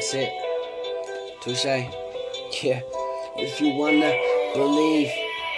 That's it. Touche. Yeah. If you wanna believe,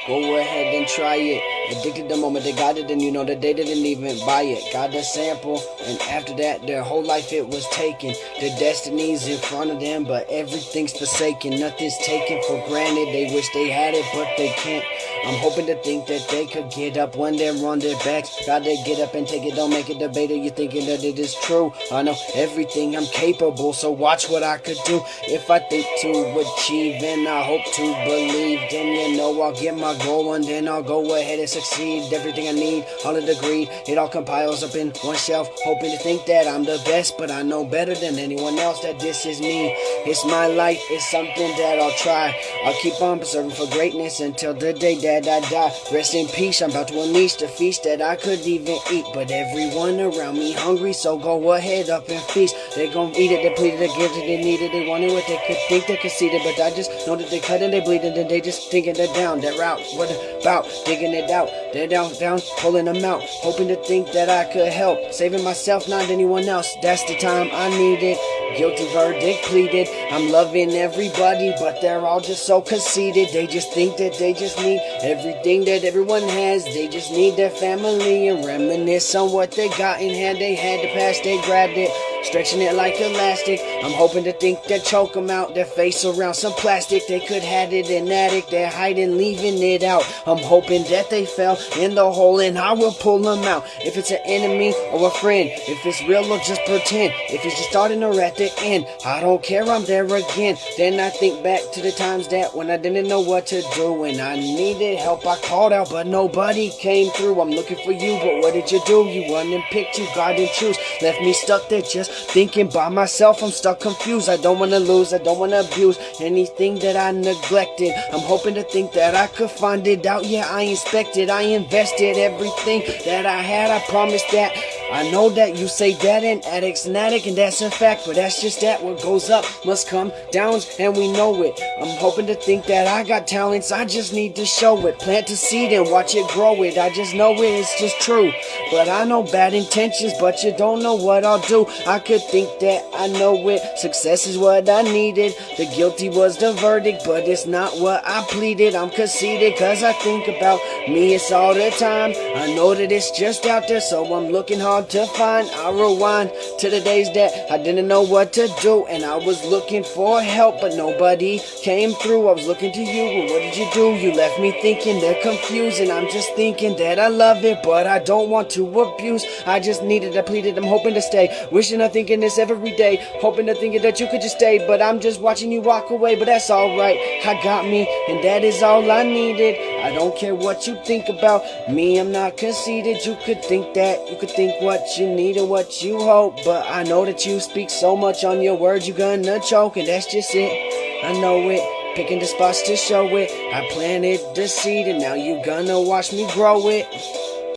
go ahead and try it. Addicted the moment they got it, and you know that they didn't even buy it. Got the sample, and after that, their whole life it was taken. Their destiny's in front of them, but everything's forsaken. Nothing's taken for granted. They wish they had it, but they can't. I'm hoping to think that they could get up when they're on their backs. Gotta get up and take it, don't make it debate. Are you thinking that it is true? I know everything I'm capable, so watch what I could do. If I think to achieve and I hope to believe, then you know I'll get my goal and then I'll go ahead and succeed. Everything I need, all of the greed, it all compiles up in one shelf. Hoping to think that I'm the best, but I know better than anyone else that this is me. It's my life, it's something that I'll try. I'll keep on preserving for greatness until the day that I die. Rest in peace, I'm about to unleash the feast that I could even eat. But everyone around me hungry, so go ahead up and feast. They gon' eat it, they they give it, they need it, they wanted what they could think they conceited. But I just know that they cut and they bleed and then they just thinking they're down. They're out, what about? Digging it out. They're down, down, pulling them out. Hoping to think that I could help. Saving myself, not anyone else. That's the time I need it. Guilty verdict pleaded. I'm loving everybody, but they're all just so conceited. They just think that they just need everything that everyone has. They just need their family and reminisce on what they got in hand. They had the past, they grabbed it. Stretching it like elastic. I'm hoping to think that choke them out. Their face around some plastic. They could had it in attic. They're hiding, leaving it out. I'm hoping that they fell in the hole and I will pull them out. If it's an enemy or a friend. If it's real or just pretend. If it's just starting or at the end. I don't care, I'm there again. Then I think back to the times that when I didn't know what to do. And I needed help. I called out, but nobody came through. I'm looking for you, but what did you do? You run and picked, you got and choose. Left me stuck there just Thinking by myself, I'm stuck confused. I don't wanna lose, I don't wanna abuse anything that I neglected. I'm hoping to think that I could find it out. Yeah, I inspected, I invested everything that I had. I promised that I know that you say that an addict's an addict, and that's a fact, but that's just that. What goes up must come down, and we know it. I'm hoping to think that I got talents, I just need to show it. Plant a seed and watch it grow it. I just know it, it's just true. But I know bad intentions, but you don't know what I'll do. I could think that I know it. Success is what I needed. The guilty was the verdict, but it's not what I pleaded. I'm conceited, cause I think about me, it's all the time. I know that it's just out there, so I'm looking hard to find. I rewind to the days that I didn't know what to do, and I was looking for help, but nobody came through. I was looking to you. What did you do? You left me thinking they're confusing. I'm just thinking that I love it, but I don't want to abuse. I just needed, I pleaded, I'm hoping to stay. Wishing I'm thinking this every day. Hoping to thinking that you could just stay, but I'm just watching you walk away, but that's alright. I got me, and that is all I needed. I don't care what you think about me, I'm not conceited. You could think that, you could think what you need and what you hope. But I know that you speak so much on your words, you're gonna choke, and that's just it. I know it. Picking the spots to show it. I planted the seed, and now you gonna watch me grow it.